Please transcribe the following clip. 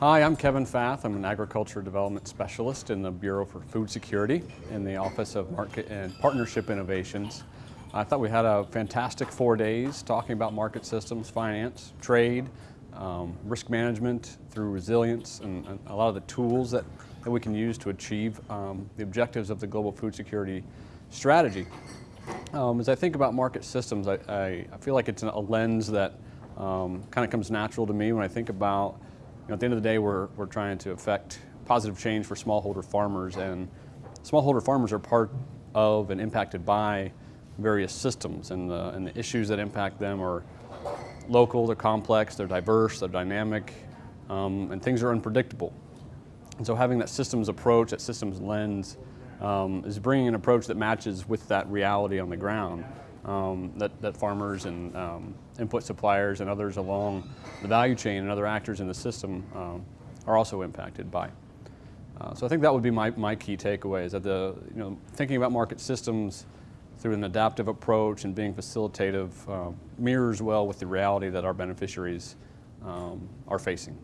Hi, I'm Kevin Fath. I'm an agriculture development specialist in the Bureau for Food Security in the Office of Market and Partnership Innovations. I thought we had a fantastic four days talking about market systems, finance, trade, um, risk management through resilience, and, and, a lot of the tools that, that we can use to achieve um, the objectives of the global food security strategy. Um, as I think about market systems, I, I, I feel like it's a lens that um, kind of comes natural to me when I think about know, at the end of the day, we're, we're trying to affect positive change for smallholder farmers, and smallholder farmers are part of and impacted by various systems, and the, and the issues that impact them are local, they're complex, they're diverse, they're dynamic, um, and things are unpredictable. And so having that systems approach, that systems lens, um, is bringing an approach that matches with that reality on the ground um, that, that farmers and um, input suppliers and others along the value chain and other actors in the system um, are also impacted by. Uh, so I think that would be my, my key takeaway is that the, you know, thinking about market systems through an adaptive approach and being facilitative uh, mirrors well with the reality that our beneficiaries um, are facing.